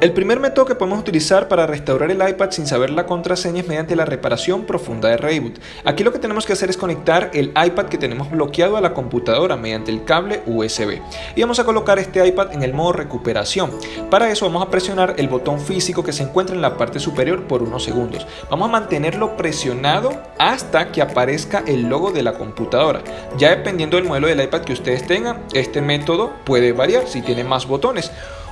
El primer método que podemos utilizar para restaurar el iPad sin saber la contraseña es mediante la reparación profunda de reboot. Aquí lo que tenemos que hacer es conectar el iPad que tenemos bloqueado a la computadora mediante el cable USB. Y vamos a colocar este iPad en el modo recuperación. Para eso vamos a presionar el botón físico que se encuentra en la parte superior por unos segundos. Vamos a mantenerlo presionado hasta que aparezca el logo de la computadora. Ya dependiendo del modelo del iPad que ustedes tengan, este método puede variar si tiene más botones.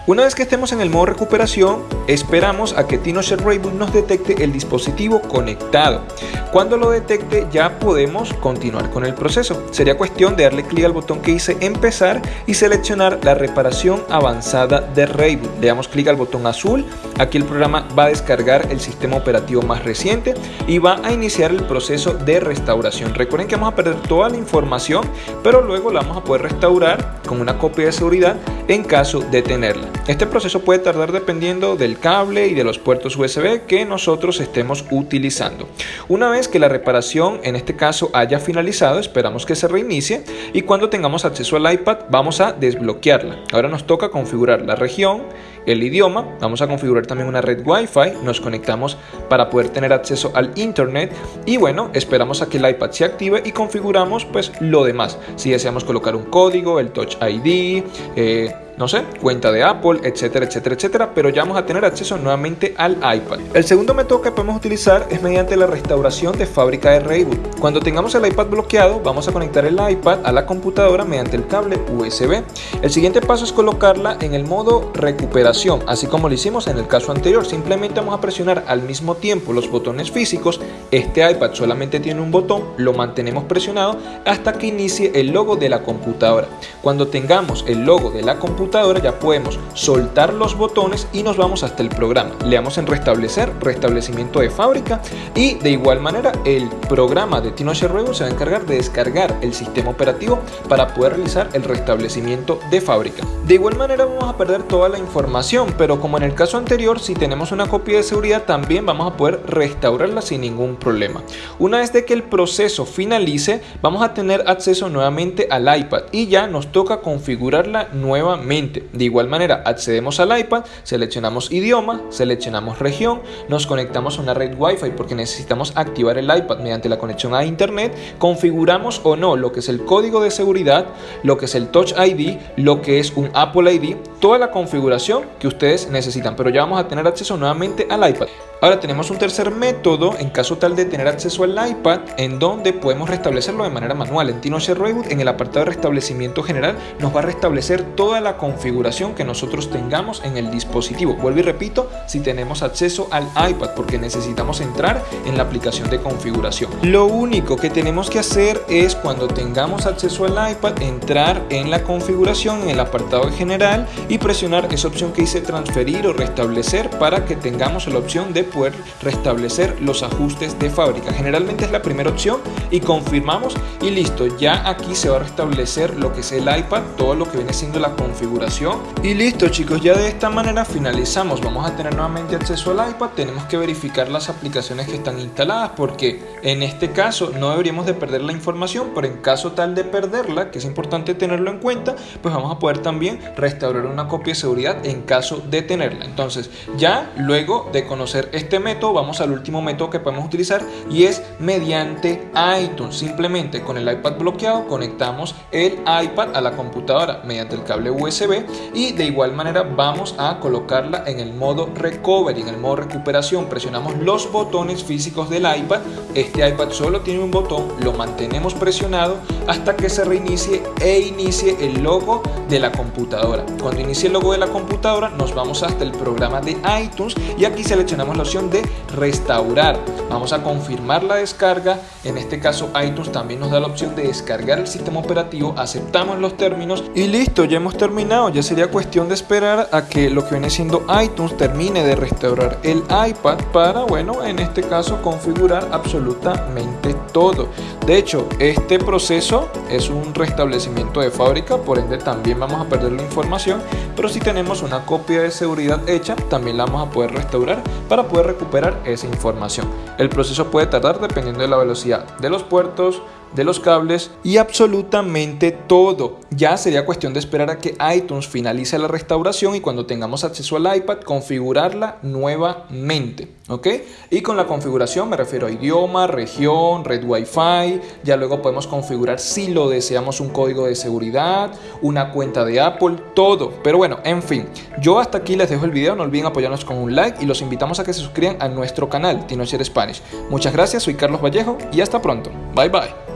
Una vez que estemos en el modo recuperación, esperamos a que TinoShare Rayboot nos detecte el dispositivo conectado. Cuando lo detecte ya podemos continuar con el proceso. Sería cuestión de darle clic al botón que dice empezar y seleccionar la reparación avanzada de Rayboot. Le damos clic al botón azul, aquí el programa va a descargar el sistema operativo más reciente y va a iniciar el proceso de restauración. Recuerden que vamos a perder toda la información, pero luego la vamos a poder restaurar con una copia de seguridad en caso de tenerla. Este proceso puede tardar dependiendo del cable y de los puertos USB que nosotros estemos utilizando. Una vez que la reparación en este caso haya finalizado, esperamos que se reinicie y cuando tengamos acceso al iPad vamos a desbloquearla. Ahora nos toca configurar la región, el idioma, vamos a configurar también una red Wi-Fi, nos conectamos para poder tener acceso al internet y bueno, esperamos a que el iPad se active y configuramos pues lo demás. Si deseamos colocar un código, el Touch ID, eh, no sé, cuenta de Apple, etcétera, etcétera, etcétera, pero ya vamos a tener acceso nuevamente al iPad. El segundo método que podemos utilizar es mediante la restauración de fábrica de Rayboot. Cuando tengamos el iPad bloqueado, vamos a conectar el iPad a la computadora mediante el cable USB. El siguiente paso es colocarla en el modo recuperación, así como lo hicimos en el caso anterior. Simplemente vamos a presionar al mismo tiempo los botones físicos. Este iPad solamente tiene un botón, lo mantenemos presionado hasta que inicie el logo de la computadora. Cuando tengamos el logo de la computadora, ya podemos soltar los botones y nos vamos hasta el programa. Le damos en restablecer, restablecimiento de fábrica y de igual manera el programa de TinoShare Reboot se va a encargar de descargar el sistema operativo para poder realizar el restablecimiento de fábrica. De igual manera vamos a perder toda la información, pero como en el caso anterior, si tenemos una copia de seguridad también vamos a poder restaurarla sin ningún problema. Una vez de que el proceso finalice, vamos a tener acceso nuevamente al iPad y ya nos toca configurarla nuevamente de igual manera, accedemos al iPad, seleccionamos idioma, seleccionamos región, nos conectamos a una red Wi-Fi porque necesitamos activar el iPad mediante la conexión a Internet, configuramos o no lo que es el código de seguridad, lo que es el Touch ID, lo que es un Apple ID, toda la configuración que ustedes necesitan, pero ya vamos a tener acceso nuevamente al iPad. Ahora tenemos un tercer método en caso tal de tener acceso al iPad en donde podemos restablecerlo de manera manual. En TinoShare Reboot en el apartado de restablecimiento general nos va a restablecer toda la configuración que nosotros tengamos en el dispositivo. Vuelvo y repito, si tenemos acceso al iPad porque necesitamos entrar en la aplicación de configuración. Lo único que tenemos que hacer es cuando tengamos acceso al iPad entrar en la configuración en el apartado general y presionar esa opción que dice transferir o restablecer para que tengamos la opción de poder restablecer los ajustes de fábrica. Generalmente es la primera opción y confirmamos y listo, ya aquí se va a restablecer lo que es el iPad, todo lo que viene siendo la configuración y listo chicos, ya de esta manera finalizamos, vamos a tener nuevamente acceso al iPad, tenemos que verificar las aplicaciones que están instaladas porque en este caso no deberíamos de perder la información, pero en caso tal de perderla, que es importante tenerlo en cuenta, pues vamos a poder también restaurar una copia de seguridad en caso de tenerla. Entonces ya luego de conocer este método, vamos al último método que podemos utilizar y es mediante iTunes. Simplemente con el iPad bloqueado conectamos el iPad a la computadora mediante el cable USB y de igual manera vamos a colocarla en el modo recovery, en el modo recuperación. Presionamos los botones físicos del iPad. Este iPad solo tiene un botón, lo mantenemos presionado hasta que se reinicie e inicie el logo de la computadora. Cuando inicie el logo de la computadora nos vamos hasta el programa de iTunes y aquí seleccionamos la opción de restaurar. Vamos a confirmar la descarga. En este caso iTunes también nos da la opción de descargar el sistema operativo. Aceptamos los términos y listo, ya hemos terminado. Ya sería cuestión de esperar a que lo que viene siendo iTunes termine de restaurar el iPad para, bueno, en este caso configurar absolutamente todo. De hecho, este proceso es un restablecimiento de fábrica, por ende también vamos a perder la información, pero si tenemos una copia de seguridad hecha, también la vamos a poder restaurar para poder recuperar esa información. El proceso puede tardar dependiendo de la velocidad de los puertos, de los cables y absolutamente todo. Ya sería cuestión de esperar a que iTunes finalice la restauración y cuando tengamos acceso al iPad configurarla nuevamente. ¿Ok? Y con la configuración me refiero a idioma, región, red Wi-Fi. Ya luego podemos configurar si lo deseamos un código de seguridad, una cuenta de Apple, todo. Pero bueno, en fin, yo hasta aquí les dejo el video. No olviden apoyarnos con un like y los invitamos a que se suscriban a nuestro canal Tinocher Spanish. Muchas gracias, soy Carlos Vallejo y hasta pronto. Bye bye.